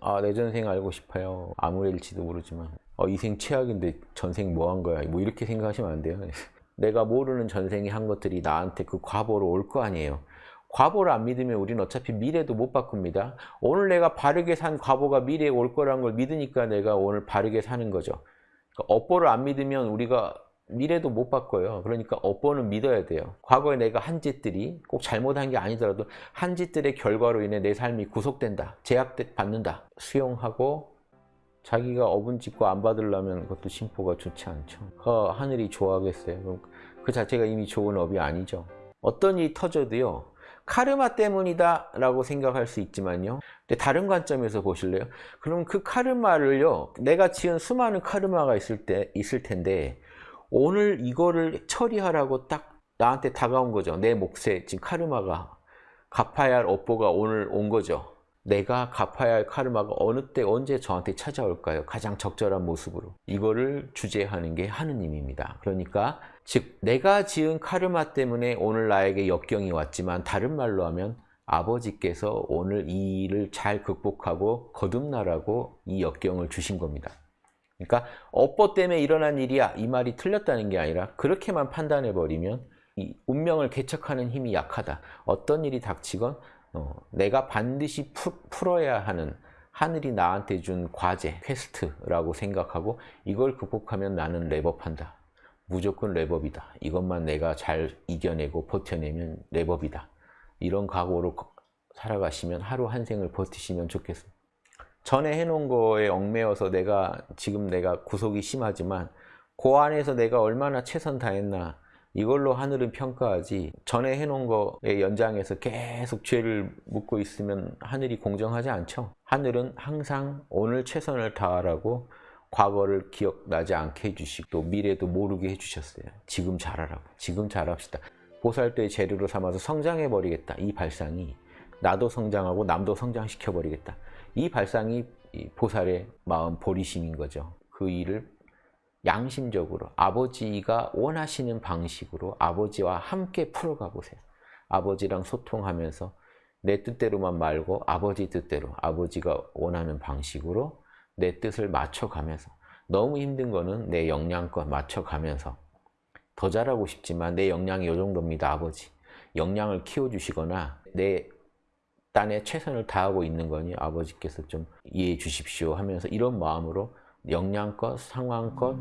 아, 내 전생 알고 싶어요. 아무래일지도 모르지만 어, 이생 최악인데 전생 뭐 한 거야? 뭐 이렇게 생각하시면 안 돼요. 내가 모르는 전생이 한 것들이 나한테 그 과보로 올 거 아니에요. 과보를 안 믿으면 우리는 어차피 미래도 못 바꿉니다. 오늘 내가 바르게 산 과보가 미래에 올 거라는 걸 믿으니까 내가 오늘 바르게 사는 거죠. 그러니까 업보를 안 믿으면 우리가 미래도 못 바꿔요. 그러니까 업보는 믿어야 돼요. 과거에 내가 한 짓들이 꼭 잘못한 게 아니더라도 한 짓들의 결과로 인해 내 삶이 구속된다. 제약받는다. 수용하고 자기가 업은 짓고 안 받으려면 그것도 심보가 좋지 않죠. 그 하늘이 좋아하겠어요. 그럼 그 자체가 이미 좋은 업이 아니죠. 어떤 일이 터져도요. 카르마 때문이다 라고 생각할 수 있지만요. 근데 다른 관점에서 보실래요? 그럼 그 카르마를요. 내가 지은 수많은 카르마가 있을 때 있을 텐데 오늘 이거를 처리하라고 딱 나한테 다가온 거죠. 내 몫에 지금 카르마가 갚아야 할 업보가 오늘 온 거죠. 내가 갚아야 할 카르마가 어느 때 언제 저한테 찾아올까요? 가장 적절한 모습으로. 이거를 주재하는 게 하느님입니다. 그러니까 즉 내가 지은 카르마 때문에 오늘 나에게 역경이 왔지만 다른 말로 하면 아버지께서 오늘 이 일을 잘 극복하고 거듭나라고 이 역경을 주신 겁니다. 그러니까 업보 때문에 일어난 일이야 이 말이 틀렸다는 게 아니라 그렇게만 판단해 버리면 이 운명을 개척하는 힘이 약하다. 어떤 일이 닥치건 어, 내가 반드시 푸, 풀어야 하는 하늘이 나한테 준 과제, quest라고 생각하고 이걸 극복하면 나는 렙업한다. 무조건 렙업이다. 이것만 내가 잘 이겨내고 버텨내면 렙업이다. 이런 각오로 살아가시면 하루 한 생을 버티시면 좋겠습니다. 전에 해놓은 거에 얽매여서 내가 지금 내가 구속이 심하지만 그 안에서 내가 얼마나 최선 다했나 이걸로 하늘은 평가하지 전에 해놓은 거에 연장해서 계속 죄를 묻고 있으면 하늘이 공정하지 않죠. 하늘은 항상 오늘 최선을 다하라고 과거를 기억나지 않게 해주시고 또 미래도 모르게 해주셨어요. 지금 잘하라고. 지금 잘합시다. 보살도의 재료로 삼아서 성장해버리겠다. 이 발상이 나도 성장하고 남도 성장시켜버리겠다. 이 발상이 보살의 마음 보리심인 거죠. 그 일을 양심적으로 아버지가 원하시는 방식으로 아버지와 함께 풀어가 보세요. 아버지랑 소통하면서 내 뜻대로만 말고 아버지 뜻대로 아버지가 원하는 방식으로 내 뜻을 맞춰가면서 너무 힘든 거는 내 역량껏 맞춰가면서 더 잘하고 싶지만 내 역량이 이 정도입니다 아버지 역량을 키워주시거나 내 딴에 최선을 다하고 있는 거니 아버지께서 좀 이해해 주십시오 하면서 이런 마음으로 역량껏 상황껏